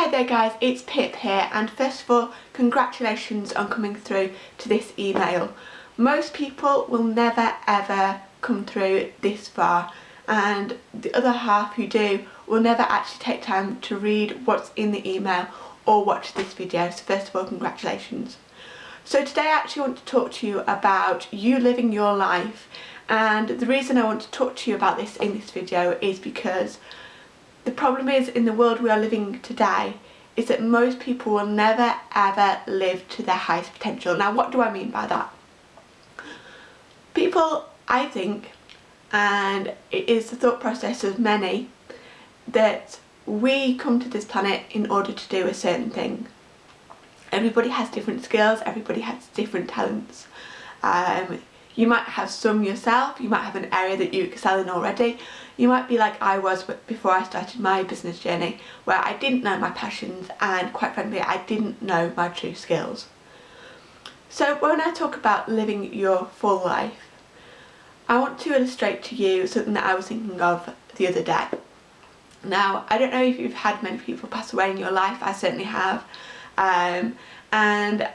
Hi there guys, it's Pip here and first of all congratulations on coming through to this email. Most people will never ever come through this far and the other half who do will never actually take time to read what's in the email or watch this video so first of all congratulations. So today I actually want to talk to you about you living your life and the reason I want to talk to you about this in this video is because the problem is in the world we are living today is that most people will never ever live to their highest potential. Now what do I mean by that? People, I think, and it is the thought process of many, that we come to this planet in order to do a certain thing. Everybody has different skills, everybody has different talents. Um, you might have some yourself, you might have an area that you excel in already. You might be like I was before I started my business journey where I didn't know my passions and quite frankly I didn't know my true skills. So when I talk about living your full life, I want to illustrate to you something that I was thinking of the other day. Now, I don't know if you've had many people pass away in your life, I certainly have. Um, and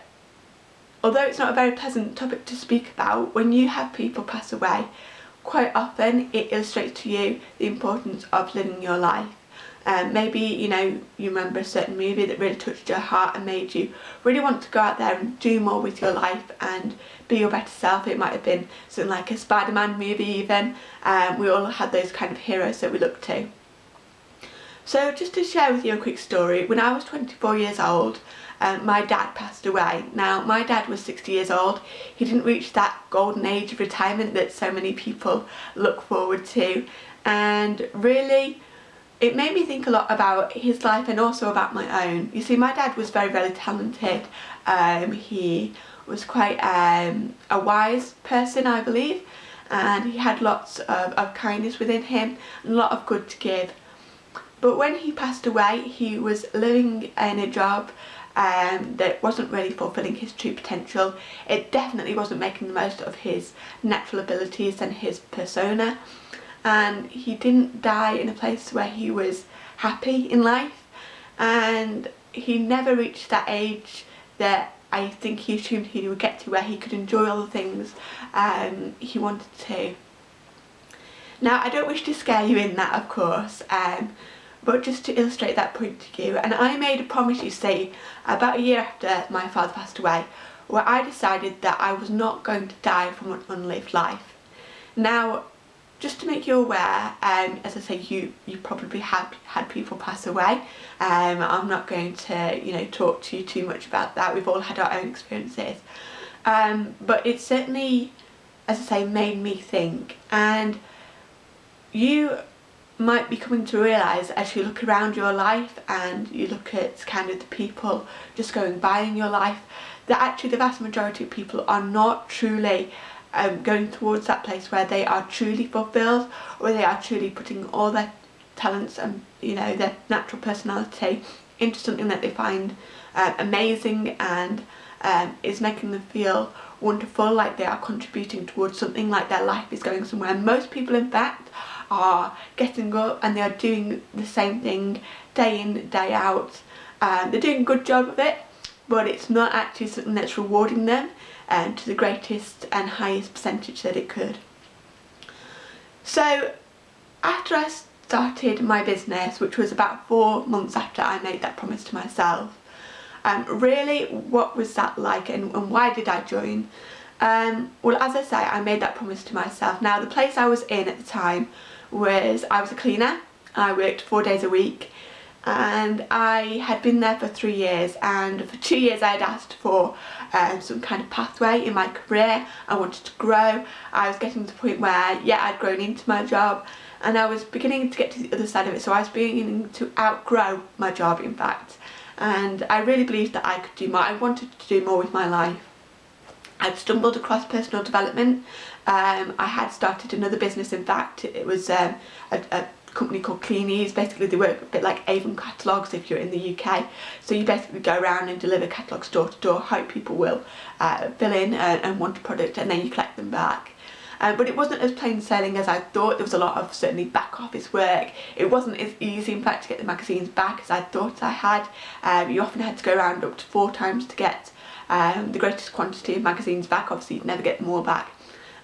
Although it's not a very pleasant topic to speak about, when you have people pass away, quite often it illustrates to you the importance of living your life. Um, maybe you know you remember a certain movie that really touched your heart and made you really want to go out there and do more with your life and be your better self. It might have been something like a Spider-Man movie even. Um, we all had those kind of heroes that we look to. So just to share with you a quick story, when I was 24 years old um, my dad passed away. Now my dad was 60 years old, he didn't reach that golden age of retirement that so many people look forward to and really it made me think a lot about his life and also about my own. You see my dad was very very talented, um, he was quite um, a wise person I believe and he had lots of, of kindness within him and a lot of good to give. But when he passed away he was living in a job um, that wasn't really fulfilling his true potential. It definitely wasn't making the most of his natural abilities and his persona and he didn't die in a place where he was happy in life and he never reached that age that I think he assumed he would get to where he could enjoy all the things um, he wanted to. Now I don't wish to scare you in that of course um, but just to illustrate that point to you and I made a promise you see about a year after my father passed away where I decided that I was not going to die from an unlived life. Now just to make you aware, um, as I say you, you probably have had people pass away. Um, I'm not going to you know talk to you too much about that, we've all had our own experiences. Um, but it certainly, as I say, made me think and you might be coming to realise as you look around your life and you look at kind of the people just going by in your life that actually the vast majority of people are not truly um, going towards that place where they are truly fulfilled or they are truly putting all their talents and you know their natural personality into something that they find uh, amazing and um, is making them feel wonderful like they are contributing towards something like their life is going somewhere. Most people in fact are getting up and they are doing the same thing day in, day out. Um, they're doing a good job of it but it's not actually something that's rewarding them um, to the greatest and highest percentage that it could. So after I started my business, which was about four months after I made that promise to myself, um, really what was that like and, and why did I join? Um, well as I say I made that promise to myself. Now the place I was in at the time was I was a cleaner. I worked four days a week and I had been there for three years and for two years I had asked for um, some kind of pathway in my career. I wanted to grow. I was getting to the point where yeah I'd grown into my job and I was beginning to get to the other side of it so I was beginning to outgrow my job in fact and I really believed that I could do more. I wanted to do more with my life. I'd stumbled across personal development. Um, I had started another business in fact. It was um, a, a company called Kleeneze. Basically they work a bit like Avon catalogues if you're in the UK. So you basically go around and deliver catalogues door to door, hope people will uh, fill in and, and want a product and then you collect them back. um, but it wasn't as plain sailing as I thought. There was a lot of certainly back office work. It wasn't as easy in fact to get the magazines back as I thought I had. Um, you often had to go around up to four times to get um, the greatest quantity of magazines back. Obviously you'd never get all back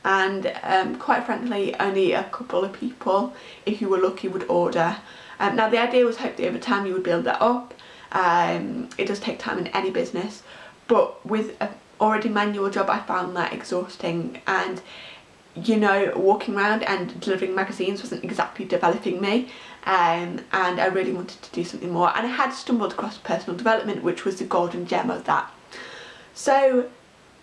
and um, quite frankly only a couple of people if you were lucky would order. Um, now the idea was hopefully over time you would build that up. Um, it does take time in any business but with a already manual job I found that exhausting and you know walking around and delivering magazines wasn't exactly developing me um, and I really wanted to do something more and I had stumbled across personal development which was the golden gem of that. So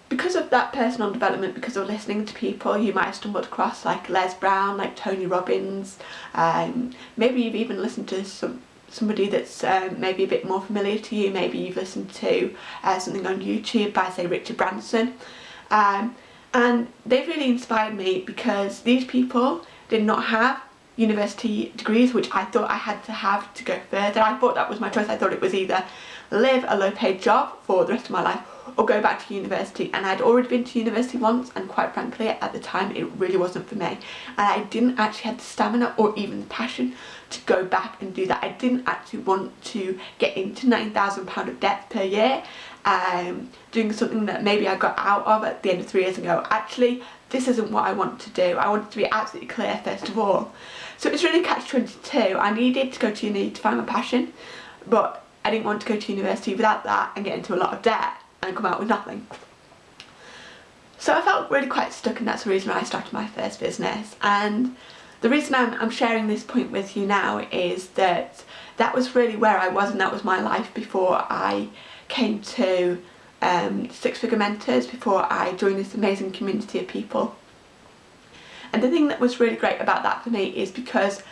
because of that personal development, because of listening to people you might have stumbled across like Les Brown, like Tony Robbins, um, maybe you've even listened to some somebody that's um, maybe a bit more familiar to you, maybe you've listened to uh, something on YouTube by say Richard Branson um, and they've really inspired me because these people did not have university degrees which I thought I had to have to go further. I thought that was my choice. I thought it was either live a low paid job for the rest of my life or go back to university and I'd already been to university once and quite frankly at the time it really wasn't for me and I didn't actually have the stamina or even the passion to go back and do that. I didn't actually want to get into £9,000 of debt per year um, doing something that maybe I got out of at the end of three years ago. Actually this isn't what I want to do. I wanted to be absolutely clear first of all. So it was really catch-22. I needed to go to uni to find my passion but I didn't want to go to university without that and get into a lot of debt and come out with nothing. So I felt really quite stuck and that's the reason I started my first business and the reason I'm, I'm sharing this point with you now is that that was really where I was and that was my life before I came to um, Six Figure Mentors, before I joined this amazing community of people. And the thing that was really great about that for me is because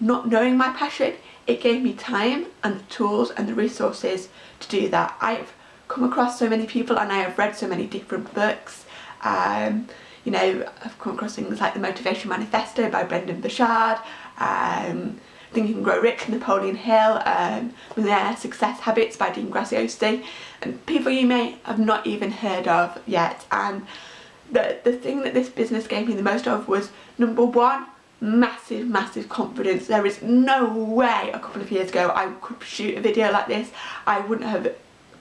not knowing my passion, it gave me time and the tools and the resources to do that. I've come across so many people and I have read so many different books. Um, you know, I've come across things like the Motivation Manifesto by Brendon Burchard, um, Think You Can Grow Rich Napoleon Hill, um, Millionaire Success Habits by Dean Graziosi, and people you may have not even heard of yet. And the, the thing that this business gave me the most of was number one, massive massive confidence there is no way a couple of years ago I could shoot a video like this I wouldn't have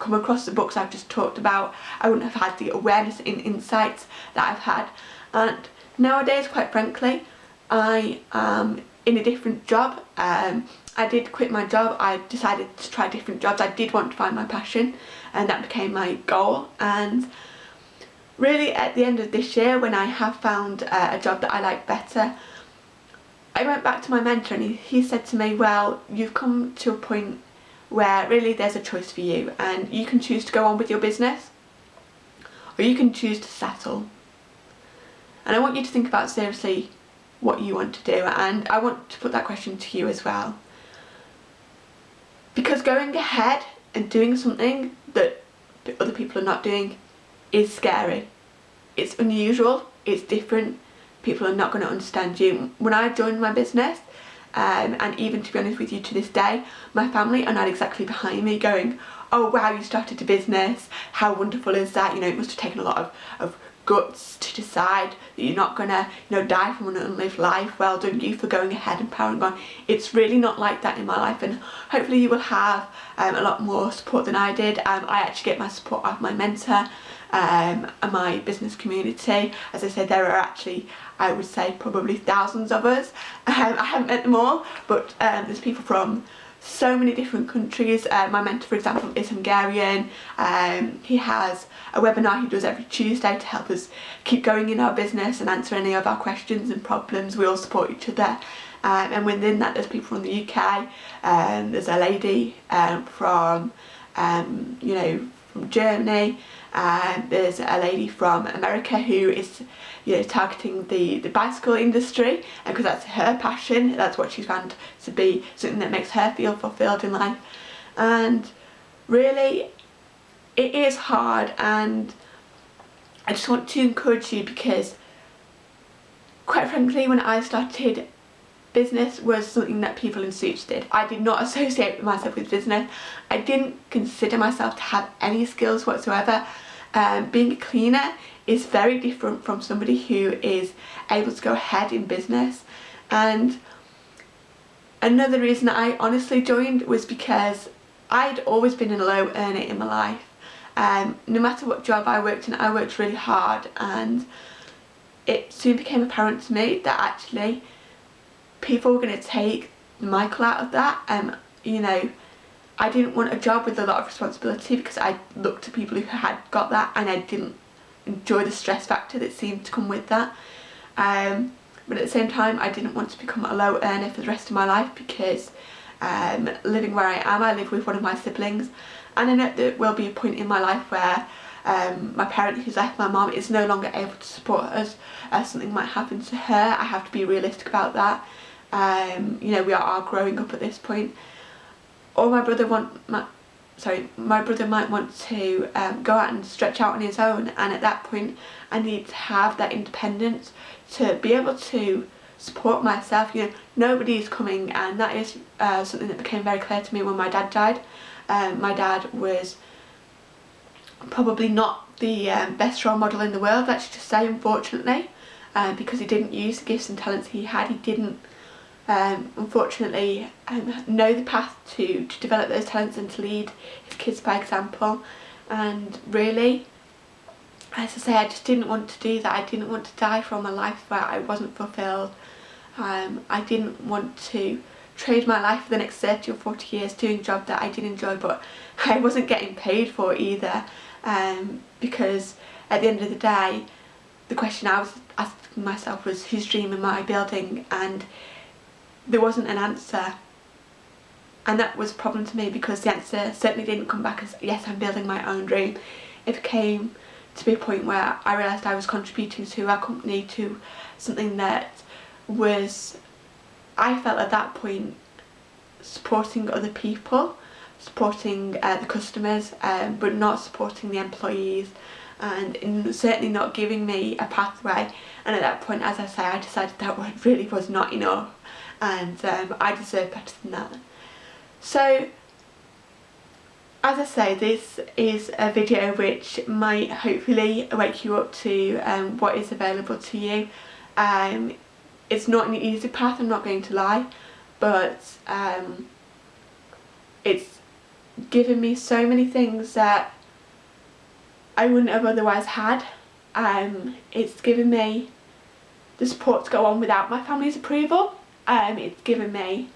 come across the books I've just talked about, I wouldn't have had the awareness and insights that I've had. And nowadays, quite frankly, I am in a different job. Um, I did quit my job, I decided to try different jobs. I did want to find my passion and that became my goal. And really at the end of this year when I have found uh, a job that I like better, I went back to my mentor and he, he said to me, well, you've come to a point where really there's a choice for you and you can choose to go on with your business or you can choose to settle. And I want you to think about seriously what you want to do and I want to put that question to you as well. Because going ahead and doing something that other people are not doing is scary. It's unusual, it's different, people are not going to understand you. When I joined my business, um, and even to be honest with you to this day my family are not exactly behind me going oh wow you started a business. How wonderful is that? You know it must have taken a lot of, of guts to decide that you're not gonna you know die from an unlived life. Well done you for going ahead and powering on. It's really not like that in my life and hopefully you will have um, a lot more support than I did. Um, I actually get my support of my mentor um, my business community as I said there are actually I would say probably thousands of us um, I haven't met them all but um, there's people from so many different countries. Uh, my mentor for example is Hungarian. Um, he has a webinar he does every Tuesday to help us keep going in our business and answer any of our questions and problems. We all support each other. Um, and within that there's people from the UK, um, there's a lady um, from, um, you know, from Germany, um, there's a lady from America who is you know targeting the the bicycle industry. And because that's her passion that's what she's found to be something that makes her feel fulfilled in life. And really it is hard. And I just want to encourage you because quite frankly when I started business was something that people in suits did. I did not associate myself with business. I didn't consider myself to have any skills whatsoever Um, being a cleaner is very different from somebody who is able to go ahead in business and another reason I honestly joined was because I'd always been a low earner in my life um, no matter what job I worked in I worked really hard and it soon became apparent to me that actually people were going to take Michael out of that um, you know I didn't want a job with a lot of responsibility because I looked to people who had got that and I didn't enjoy the stress factor that seemed to come with that. Um, but at the same time I didn't want to become a low earner for the rest of my life because um, living where I am I live with one of my siblings and I know there will be a point in my life where um, my parent who's left my mom is no longer able to support us uh, something might happen to her. I have to be realistic about that um, you know we are are growing up at this point. Or my brother want my sorry my brother might want to um, go out and stretch out on his own and at that point I need to have that independence to be able to support myself. You know nobody is coming and that is uh, something that became very clear to me when my dad died. Um, my dad was probably not the um, best role model in the world let's just say unfortunately uh, because he didn't use the gifts and talents he had. He didn't um, unfortunately um, know the path to, to develop those talents and to lead his kids by example. And really as I say I just didn't want to do that. I didn't want to die from a life where I wasn't fulfilled. Um, I didn't want to trade my life for the next 30 or 40 years doing a job that I did enjoy but I wasn't getting paid for either. Um, because at the end of the day the question I was asking myself was whose dream am I building? And there wasn't an answer. And that was a problem to me because the answer certainly didn't come back as yes I'm building my own dream. It came to be a point where I realised I was contributing to our company to something that was I felt at that point supporting other people supporting uh, the customers um, but not supporting the employees and certainly not giving me a pathway. And at that point as I say I decided that really was not enough and um, I deserve better than that. So as I say this is a video which might hopefully wake you up to um, what is available to you. Um, it's not an easy path I'm not going to lie but um, it's given me so many things that I wouldn't have otherwise had. Um, it's given me the support to go on without my family's approval um, it's given me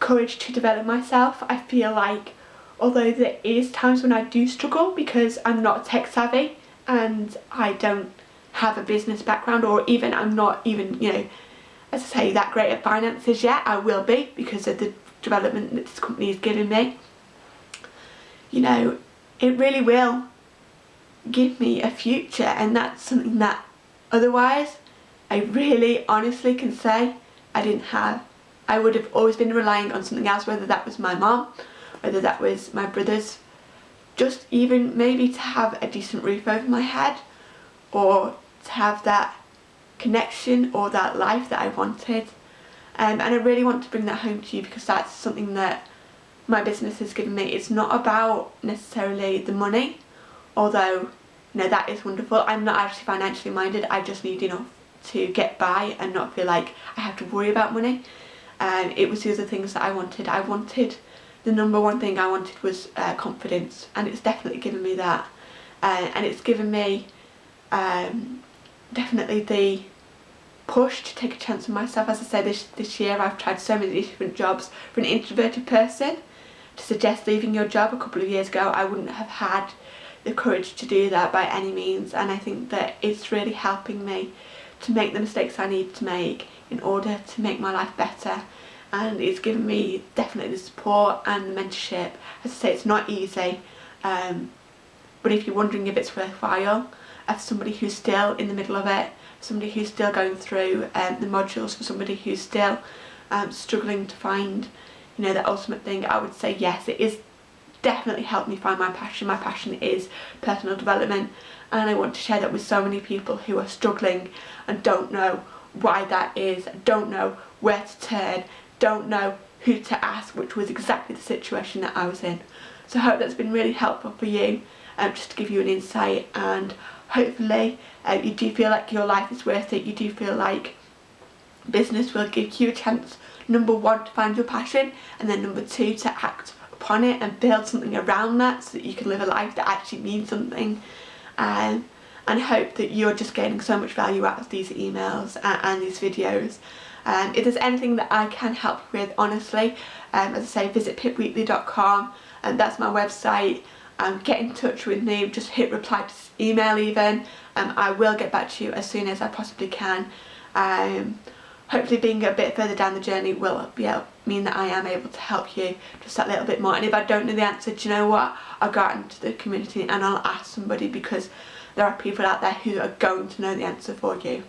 courage to develop myself. I feel like although there is times when I do struggle because I'm not tech savvy and I don't have a business background or even I'm not even you know as I say that great at finances yet I will be because of the development that this company is giving me you know it really will give me a future and that's something that otherwise I really honestly can say I didn't have. I would have always been relying on something else, whether that was my mom, whether that was my brothers, just even maybe to have a decent roof over my head or to have that connection or that life that I wanted. Um, and I really want to bring that home to you because that's something that my business has given me. It's not about necessarily the money, although you know, that is wonderful. I'm not actually financially minded, I just need enough to get by and not feel like I have to worry about money. Um, it was the other things that I wanted. I wanted, the number one thing I wanted was uh, confidence and it's definitely given me that. Uh, and it's given me um, definitely the push to take a chance on myself. As I said, this, this year I've tried so many different jobs. For an introverted person, to suggest leaving your job a couple of years ago, I wouldn't have had the courage to do that by any means and I think that it's really helping me to make the mistakes I need to make in order to make my life better and it's given me definitely the support and the mentorship. As I say it's not easy um, but if you're wondering if it's worthwhile as somebody who's still in the middle of it, somebody who's still going through um, the modules, for somebody who's still um, struggling to find you know the ultimate thing I would say yes it is definitely helped me find my passion. My passion is personal development and I want to share that with so many people who are struggling and don't know why that is, don't know where to turn, don't know who to ask, which was exactly the situation that I was in. So I hope that's been really helpful for you. um, just to give you an insight and hopefully uh, you do feel like your life is worth it, you do feel like business will give you a chance number one to find your passion and then number two to act upon it and build something around that so that you can live a life that actually means something um, and hope that you're just getting so much value out of these emails and, and these videos. Um, if there's anything that I can help with honestly, um, as I say visit pipweekly.com and that's my website um, get in touch with me, just hit reply to email even. Um, I will get back to you as soon as I possibly can. Hopefully being a bit further down the journey will be able, mean that I am able to help you just that little bit more and if I don't know the answer do you know what I'll go out into the community and I'll ask somebody because there are people out there who are going to know the answer for you.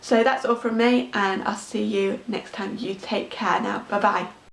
So that's all from me and I'll see you next time. You take care now. Bye bye.